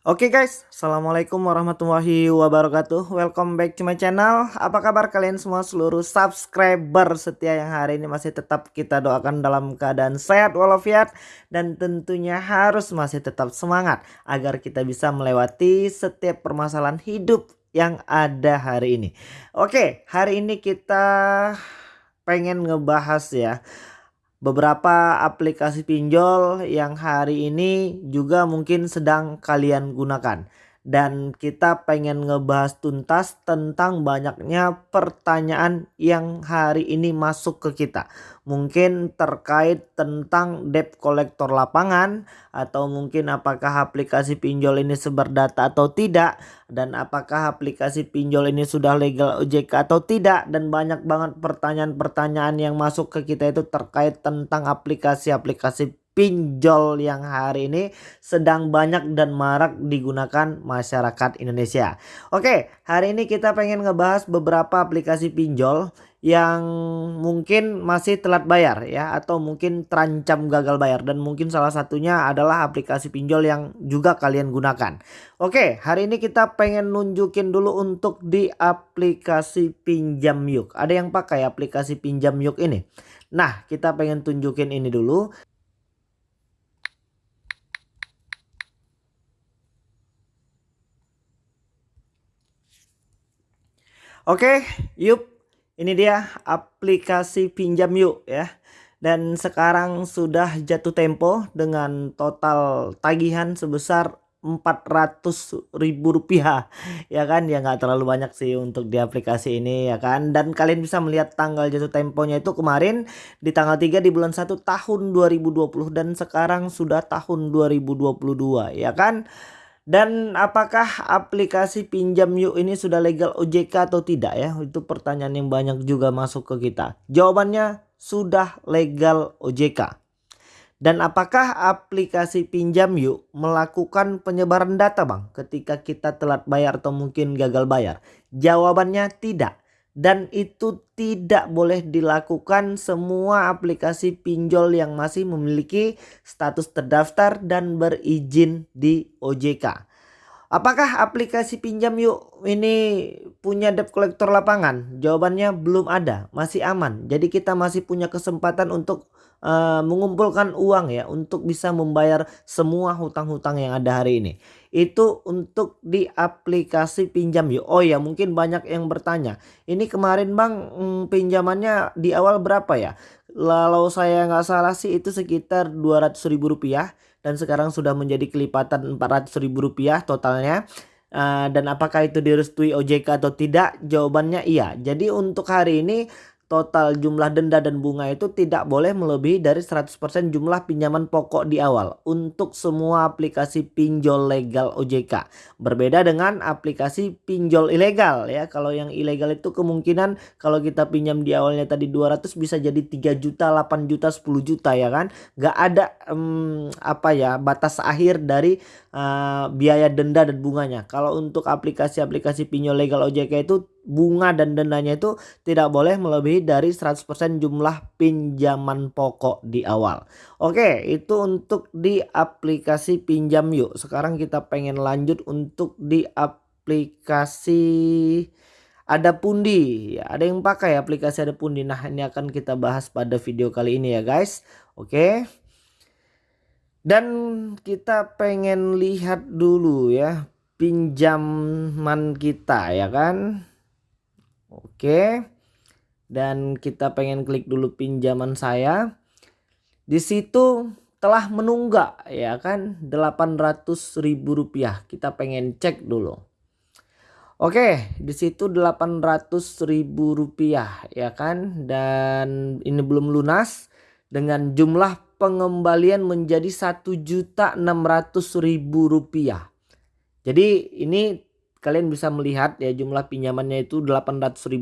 Oke okay guys, Assalamualaikum warahmatullahi wabarakatuh. Welcome back to my channel. Apa kabar kalian semua seluruh subscriber setia yang hari ini masih tetap kita doakan dalam keadaan sehat walafiat Dan tentunya harus masih tetap semangat Agar kita bisa melewati setiap permasalahan hidup yang ada hari ini. Oke, okay, hari ini kita pengen ngebahas ya beberapa aplikasi pinjol yang hari ini juga mungkin sedang kalian gunakan dan kita pengen ngebahas tuntas tentang banyaknya pertanyaan yang hari ini masuk ke kita. Mungkin terkait tentang debt collector lapangan atau mungkin apakah aplikasi pinjol ini sebar data atau tidak dan apakah aplikasi pinjol ini sudah legal OJK atau tidak dan banyak banget pertanyaan-pertanyaan yang masuk ke kita itu terkait tentang aplikasi-aplikasi pinjol yang hari ini sedang banyak dan marak digunakan masyarakat Indonesia. Oke, hari ini kita pengen ngebahas beberapa aplikasi pinjol yang mungkin masih telat bayar ya atau mungkin terancam gagal bayar dan mungkin salah satunya adalah aplikasi pinjol yang juga kalian gunakan. Oke, hari ini kita pengen nunjukin dulu untuk di aplikasi pinjam yuk. Ada yang pakai aplikasi pinjam yuk ini. Nah, kita pengen tunjukin ini dulu. Oke, yuk. Ini dia aplikasi pinjam yuk ya. Dan sekarang sudah jatuh tempo dengan total tagihan sebesar 400 ribu rupiah ya kan ya nggak terlalu banyak sih untuk di aplikasi ini ya kan dan kalian bisa melihat tanggal jatuh temponya itu kemarin di tanggal 3 di bulan 1 tahun 2020 dan sekarang sudah tahun 2022 ya kan dan apakah aplikasi pinjam yuk ini sudah legal OJK atau tidak ya? Itu pertanyaan yang banyak juga masuk ke kita. Jawabannya sudah legal OJK. Dan apakah aplikasi pinjam yuk melakukan penyebaran data bang ketika kita telat bayar atau mungkin gagal bayar? Jawabannya tidak dan itu tidak boleh dilakukan semua aplikasi pinjol yang masih memiliki status terdaftar dan berizin di OJK. Apakah aplikasi pinjam yuk ini punya debt collector lapangan? Jawabannya belum ada, masih aman. Jadi kita masih punya kesempatan untuk uh, mengumpulkan uang ya untuk bisa membayar semua hutang-hutang yang ada hari ini. Itu untuk di aplikasi pinjam yuk. Oh ya mungkin banyak yang bertanya. Ini kemarin bang hmm, pinjamannya di awal berapa ya? Lalu saya nggak salah sih itu sekitar 200 ribu rupiah dan sekarang sudah menjadi kelipatan 400 ribu rupiah totalnya uh, dan apakah itu direstui OJK atau tidak jawabannya iya jadi untuk hari ini total jumlah denda dan bunga itu tidak boleh melebihi dari 100% jumlah pinjaman pokok di awal untuk semua aplikasi pinjol legal OJK. Berbeda dengan aplikasi pinjol ilegal ya. Kalau yang ilegal itu kemungkinan kalau kita pinjam di awalnya tadi 200 bisa jadi 3 juta, 8 juta, 10 juta ya kan. Gak ada um, apa ya batas akhir dari uh, biaya denda dan bunganya. Kalau untuk aplikasi-aplikasi pinjol legal OJK itu bunga dan dendanya itu tidak boleh melebihi dari 100% jumlah pinjaman pokok di awal. Oke, itu untuk di aplikasi pinjam yuk. Sekarang kita pengen lanjut untuk di aplikasi ada pundi. Ya, ada yang pakai aplikasi ada pundi. Nah, ini akan kita bahas pada video kali ini ya, guys. Oke. Dan kita pengen lihat dulu ya pinjaman kita ya kan Oke. Dan kita pengen klik dulu pinjaman saya. Di situ telah menunggak ya kan 800 ribu rupiah. Kita pengen cek dulu. Oke, di situ 800 ribu rupiah ya kan dan ini belum lunas dengan jumlah pengembalian menjadi satu juta enam ratus ribu rupiah. Jadi ini kalian bisa melihat ya jumlah pinjamannya itu Rp800.000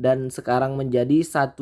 dan sekarang menjadi 1.600.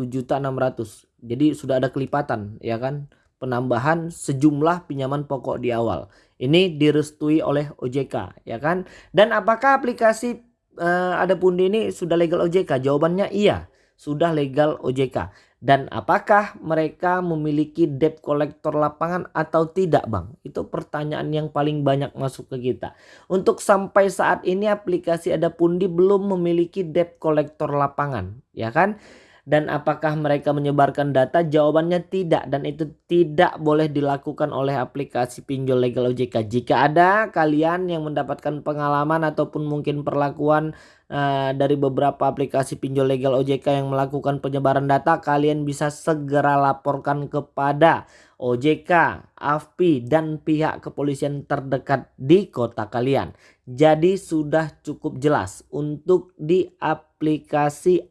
Jadi sudah ada kelipatan ya kan penambahan sejumlah pinjaman pokok di awal. Ini direstui oleh OJK ya kan. Dan apakah aplikasi uh, ada pundi ini sudah legal OJK? Jawabannya iya sudah legal OJK. Dan apakah mereka memiliki debt collector lapangan atau tidak Bang? Itu pertanyaan yang paling banyak masuk ke kita. Untuk sampai saat ini aplikasi Ada Pundi belum memiliki debt collector lapangan. Ya kan? Dan apakah mereka menyebarkan data? Jawabannya tidak dan itu tidak boleh dilakukan oleh aplikasi pinjol legal OJK. Jika ada kalian yang mendapatkan pengalaman ataupun mungkin perlakuan uh, dari beberapa aplikasi pinjol legal OJK yang melakukan penyebaran data, kalian bisa segera laporkan kepada OJK, AFPI, dan pihak kepolisian terdekat di kota kalian. Jadi sudah cukup jelas untuk di aplikasi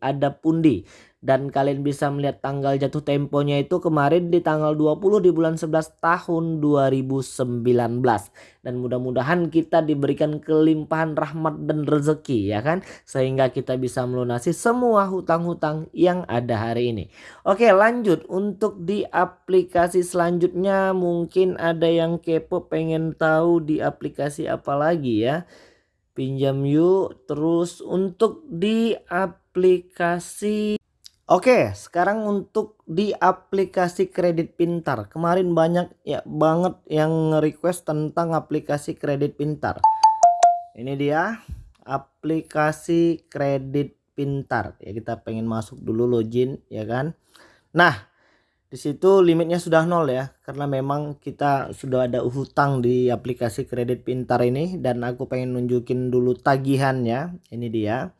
ada pundi dan kalian bisa melihat tanggal jatuh temponya itu kemarin di tanggal 20 di bulan 11 tahun 2019 dan mudah-mudahan kita diberikan kelimpahan rahmat dan rezeki ya kan? Sehingga kita bisa melunasi semua hutang-hutang yang ada hari ini. Oke lanjut. Untuk di aplikasi selanjutnya mungkin ada yang kepo pengen tahu di aplikasi apa lagi ya pinjam yuk terus untuk di aplikasi Oke, sekarang untuk di aplikasi kredit pintar. Kemarin banyak ya banget yang request tentang aplikasi kredit pintar. Ini dia aplikasi kredit pintar. Ya kita pengen masuk dulu login ya kan. Nah, di situ limitnya sudah nol ya karena memang kita sudah ada hutang di aplikasi kredit pintar ini dan aku pengen nunjukin dulu tagihannya. Ini dia.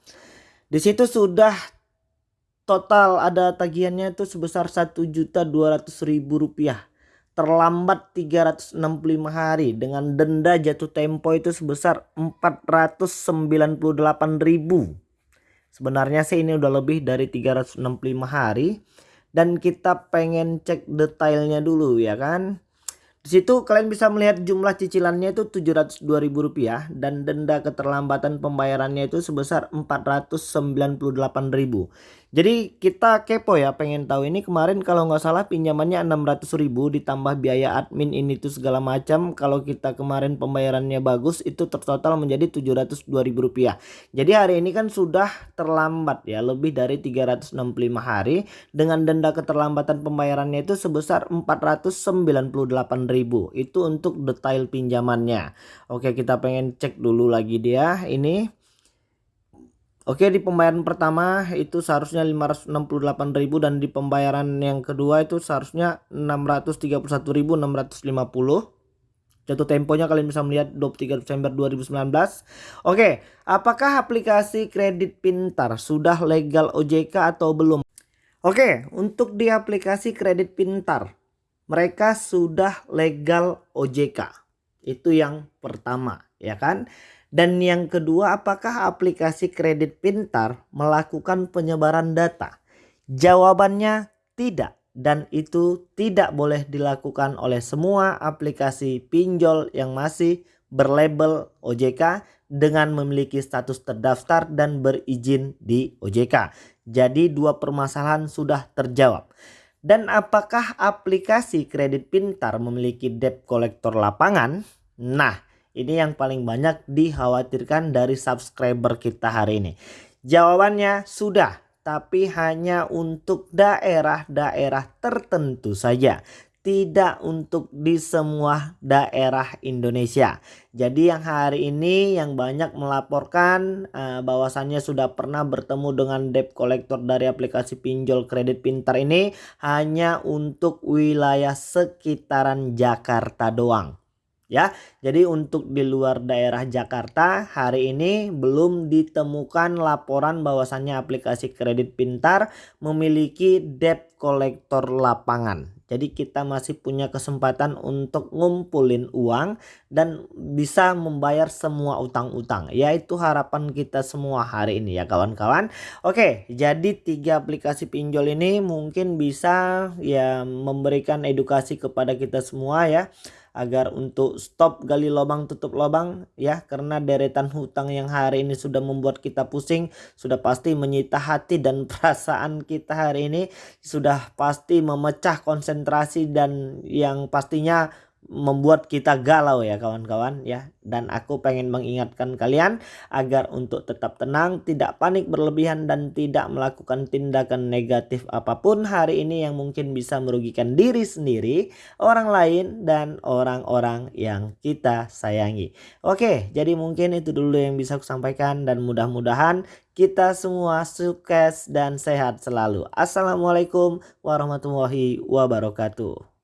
Di situ sudah total ada tagihannya itu sebesar Rp1.200.000 rupiah terlambat 365 hari dengan denda jatuh tempo itu sebesar 498.000 sebenarnya sih ini udah lebih dari 365 hari dan kita pengen cek detailnya dulu ya kan di situ kalian bisa melihat jumlah cicilannya itu Rp702.000 dan denda keterlambatan pembayarannya itu sebesar Rp498.000. Jadi kita kepo ya pengen tahu ini kemarin kalau nggak salah pinjamannya 600 ribu ditambah biaya admin ini tuh segala macam. Kalau kita kemarin pembayarannya bagus itu tertotal menjadi 702 ribu rupiah. Jadi hari ini kan sudah terlambat ya lebih dari 365 hari. Dengan denda keterlambatan pembayarannya itu sebesar 498 ribu. Itu untuk detail pinjamannya. Oke kita pengen cek dulu lagi dia. Ini Oke di pembayaran pertama itu seharusnya 568.000 dan di pembayaran yang kedua itu seharusnya 631.650. Jatuh temponya kalian bisa melihat 23 Desember 2019. Oke, apakah aplikasi kredit pintar sudah legal OJK atau belum? Oke, untuk di aplikasi kredit pintar mereka sudah legal OJK. Itu yang pertama, ya kan? Dan yang kedua, apakah aplikasi kredit pintar melakukan penyebaran data? Jawabannya tidak dan itu tidak boleh dilakukan oleh semua aplikasi pinjol yang masih berlabel OJK dengan memiliki status terdaftar dan berizin di OJK. Jadi dua permasalahan sudah terjawab. Dan apakah aplikasi kredit pintar memiliki debt collector lapangan? Nah, ini yang paling banyak dikhawatirkan dari subscriber kita hari ini. Jawabannya sudah, tapi hanya untuk daerah-daerah tertentu saja. Tidak untuk di semua daerah Indonesia. Jadi yang hari ini yang banyak melaporkan uh, bahwasannya sudah pernah bertemu dengan debt collector dari aplikasi pinjol kredit pintar ini hanya untuk wilayah sekitaran Jakarta doang ya. Jadi untuk di luar daerah Jakarta hari ini belum ditemukan laporan bahwasannya aplikasi kredit pintar memiliki debt collector lapangan. Jadi kita masih punya kesempatan untuk ngumpulin uang dan bisa membayar semua utang-utang. Yaitu harapan kita semua hari ini ya kawan-kawan. Oke jadi tiga aplikasi pinjol ini mungkin bisa ya memberikan edukasi kepada kita semua ya agar untuk stop gali lubang tutup lubang ya. Karena deretan hutang yang hari ini sudah membuat kita pusing sudah pasti menyita hati dan perasaan kita hari ini sudah pasti memecah konsentrasi dan yang pastinya membuat kita galau ya kawan-kawan ya. Dan aku pengen mengingatkan kalian agar untuk tetap tenang tidak panik berlebihan dan tidak melakukan tindakan negatif apa pun hari ini yang mungkin bisa merugikan diri sendiri orang lain dan orang-orang yang kita sayangi. Oke jadi mungkin itu dulu yang bisa aku sampaikan dan mudah-mudahan kita semua sukses dan sehat selalu. Assalamualaikum warahmatullahi wabarakatuh